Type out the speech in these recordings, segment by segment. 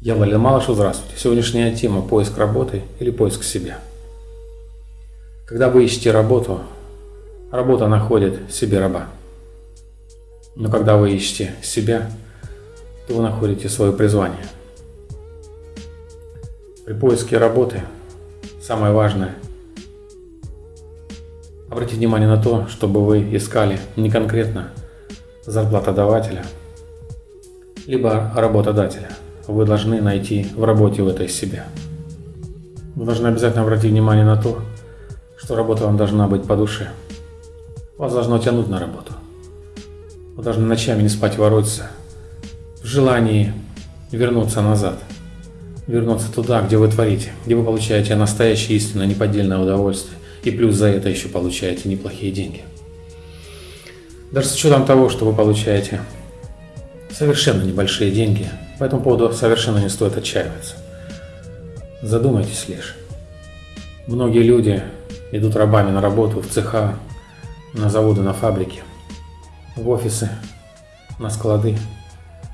Я Валерий Малышев, здравствуйте. Сегодняшняя тема – поиск работы или поиск себя. Когда вы ищете работу, работа находит себе раба. Но когда вы ищете себя, то вы находите свое призвание. При поиске работы самое важное – обратить внимание на то, чтобы вы искали не конкретно зарплатодавателя, либо работодателя – вы должны найти в работе в этой себя. Вы должны обязательно обратить внимание на то, что работа вам должна быть по душе. Вас должно тянуть на работу. Вы должны ночами не спать воротиться в желании вернуться назад. Вернуться туда, где вы творите, где вы получаете настоящее истинное неподдельное удовольствие. И плюс за это еще получаете неплохие деньги. Даже с учетом того, что вы получаете совершенно небольшие деньги, по этому поводу совершенно не стоит отчаиваться. Задумайтесь лишь. Многие люди идут рабами на работу в цеха, на заводы, на фабрики, в офисы, на склады,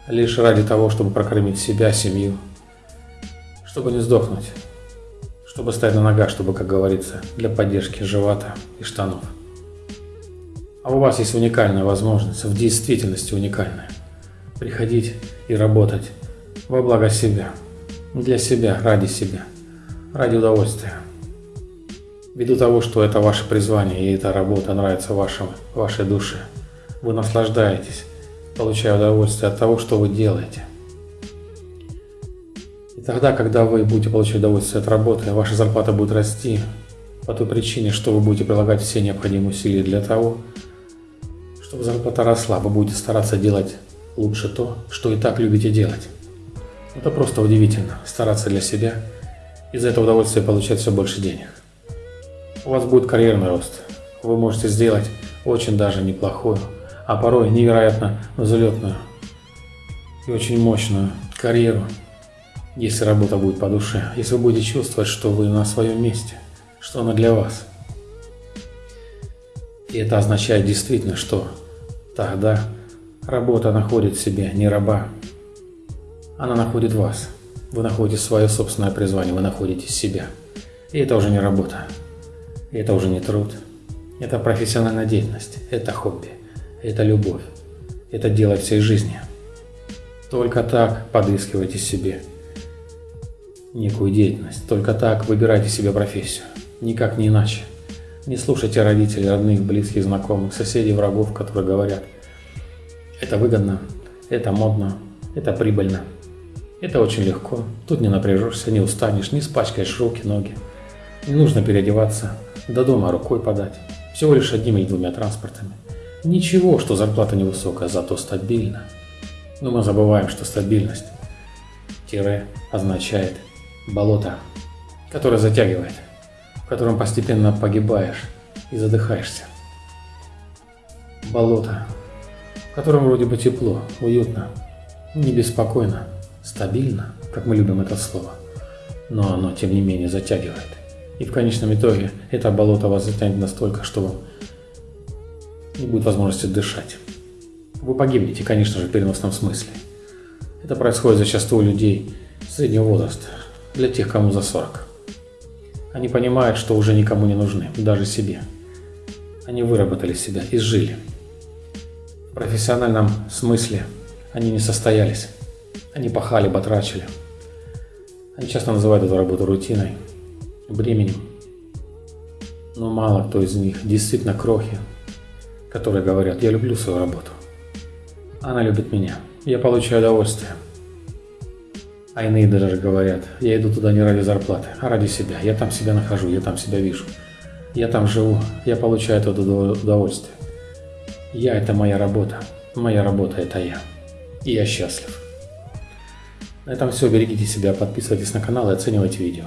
лишь ради того, чтобы прокормить себя, семью, чтобы не сдохнуть, чтобы стать на ногах, чтобы, как говорится, для поддержки живота и штанов. А у вас есть уникальная возможность, в действительности уникальная приходить и работать во благо себя, для себя, ради себя, ради удовольствия. Ввиду того, что это ваше призвание и эта работа нравится вашему, вашей душе, вы наслаждаетесь, получая удовольствие от того, что вы делаете. Тогда, когда вы будете получать удовольствие от работы, ваша зарплата будет расти по той причине, что вы будете прилагать все необходимые усилия для того, чтобы зарплата росла, вы будете стараться делать лучше то, что и так любите делать. Это просто удивительно, стараться для себя и за это удовольствие получать все больше денег. У вас будет карьерный рост. Вы можете сделать очень даже неплохую, а порой невероятно взлетную и очень мощную карьеру, если работа будет по душе, если вы будете чувствовать, что вы на своем месте, что она для вас. И это означает действительно, что тогда Работа находит в себе не раба, она находит вас. Вы находите свое собственное призвание, вы находите себя. И это уже не работа, и это уже не труд. Это профессиональная деятельность, это хобби, это любовь, это дело всей жизни. Только так подыскивайте себе некую деятельность, только так выбирайте себе профессию, никак не иначе. Не слушайте родителей, родных, близких, знакомых, соседей, врагов, которые говорят – это выгодно, это модно, это прибыльно. Это очень легко. Тут не напряжешься, не устанешь, не испачкаешь руки, ноги. Не нужно переодеваться, до дома рукой подать. Всего лишь одним или двумя транспортами. Ничего, что зарплата невысокая, зато стабильна. Но мы забываем, что стабильность тире означает болото, которое затягивает, в котором постепенно погибаешь и задыхаешься. Болото котором вроде бы тепло, уютно, не беспокойно, стабильно, как мы любим это слово, но оно, тем не менее, затягивает. И в конечном итоге это болото вас затянет настолько, что вам не будет возможности дышать. Вы погибнете, конечно же, в переносном смысле. Это происходит зачастую у людей среднего возраста, для тех, кому за 40. Они понимают, что уже никому не нужны, даже себе. Они выработали себя, изжили профессиональном смысле они не состоялись. Они пахали, батрачили. Они часто называют эту работу рутиной, бременем. Но мало кто из них действительно крохи, которые говорят, я люблю свою работу. Она любит меня. Я получаю удовольствие. А иные даже говорят, я иду туда не ради зарплаты, а ради себя. Я там себя нахожу, я там себя вижу. Я там живу, я получаю это удовольствие. Я – это моя работа. Моя работа – это я. И я счастлив. На этом все. Берегите себя, подписывайтесь на канал и оценивайте видео.